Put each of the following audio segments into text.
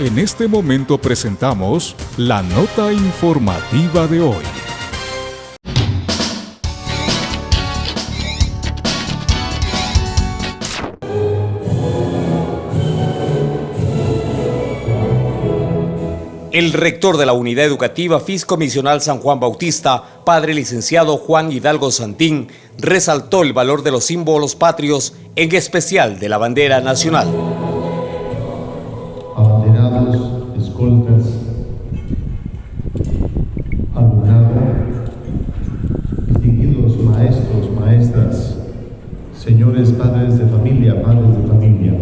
En este momento presentamos la nota informativa de hoy. El rector de la Unidad Educativa Fiscomisional San Juan Bautista, padre licenciado Juan Hidalgo Santín, resaltó el valor de los símbolos patrios, en especial de la bandera nacional. Alumnado, distinguidos maestros, maestras, señores padres de familia, madres de familia.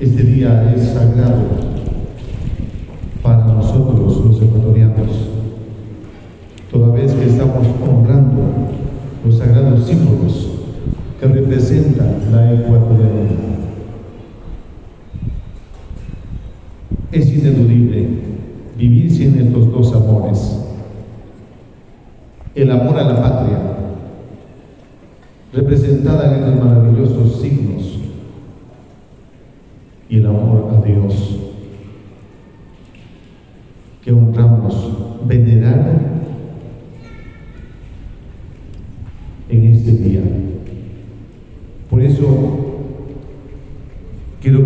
Este día es sagrado para nosotros los ecuatorianos, toda vez que estamos honrando los sagrados símbolos que representan la ecuatorianidad. Es ineludible vivir sin estos dos amores. El amor a la patria, representada en los maravillosos signos y el amor a Dios que honramos, venerar en este día. Por eso quiero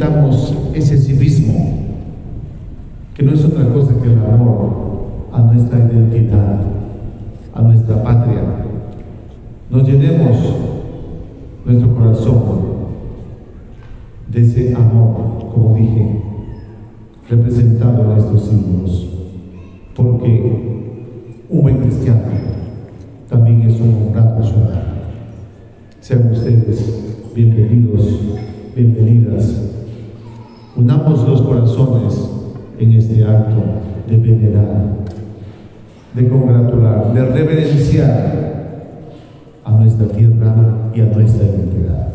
sintamos ese civismo, que no es otra cosa que el amor a nuestra identidad, a nuestra patria. Nos llenemos nuestro corazón de ese amor, como dije, representado en estos símbolos. Porque un buen cristiano también es un honrado ciudadano. Sean ustedes bienvenidos, bienvenidas. Unamos los corazones en este acto de venerar, de congratular, de reverenciar a nuestra tierra y a nuestra identidad.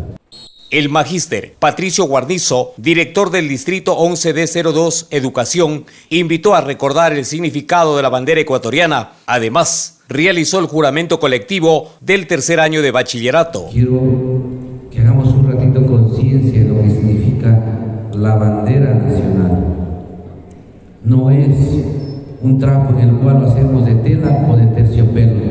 El magíster Patricio Guarnizo, director del Distrito 11D02 Educación, invitó a recordar el significado de la bandera ecuatoriana. Además, realizó el juramento colectivo del tercer año de bachillerato. Quiero que hagamos un ratito conciencia de lo que significa la bandera. No es un trapo en el cual lo hacemos de tela o de terciopelo.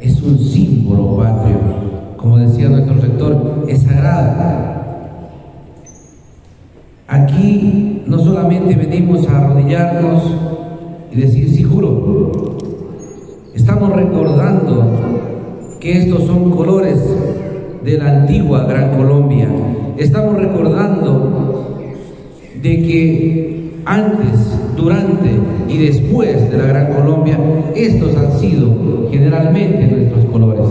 Es un símbolo patrio como decía nuestro rector, es sagrada. Aquí no solamente venimos a arrodillarnos y decir, sí juro, estamos recordando que estos son colores de la antigua Gran Colombia. Estamos recordando de que antes, durante y después de la Gran Colombia, estos han sido generalmente nuestros colores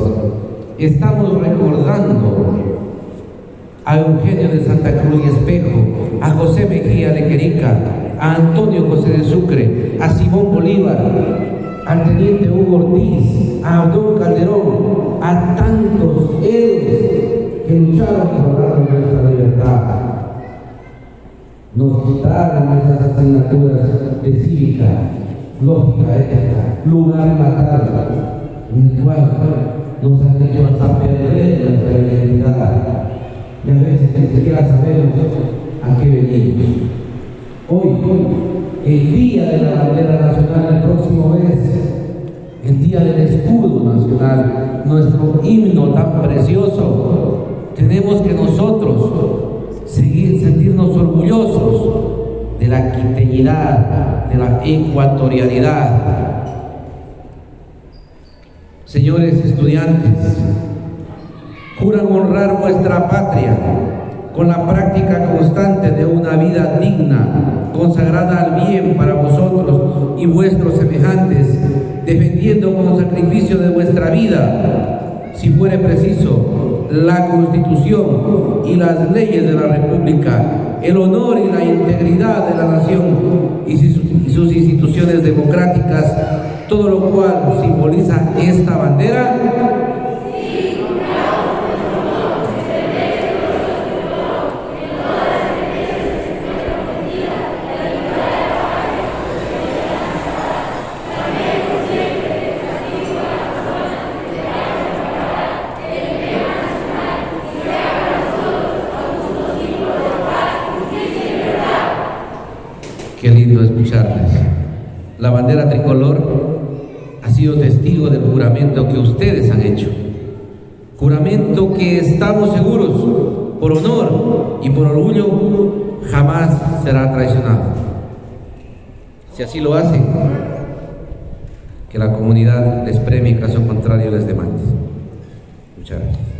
estamos recordando a Eugenio de Santa Cruz y Espejo, a José Mejía de Querica, a Antonio José de Sucre, a Simón Bolívar, al teniente Hugo Ortiz, a Abdón Calderón, a tantos héroes que lucharon por nuestra libertad. Nos quitaron esas asignaturas de cívica, lógica, ética, lugar el cual nos han hecho hasta perder nuestra identidad. Y a veces ni siquiera sabemos a qué venimos. Hoy, el día de la bandera nacional, el próximo mes, el día del escudo nacional, nuestro himno tan precioso, tenemos que nosotros seguir, sentirnos orgullosos de la quiteñidad, de la ecuatorialidad, Señores estudiantes, juran honrar vuestra patria con la práctica constante de una vida digna, consagrada al bien para vosotros y vuestros semejantes, defendiendo con sacrificio de vuestra vida, si fuere preciso, la Constitución y las leyes de la República, el honor y la integridad de la nación y sus instituciones democráticas, todo lo cual simboliza esta bandera Qué lindo escucharles. La bandera tricolor ha sido testigo del juramento que ustedes han hecho. Juramento que estamos seguros, por honor y por orgullo, jamás será traicionado. Si así lo hacen, que la comunidad les premie caso contrario les demande. Muchas gracias.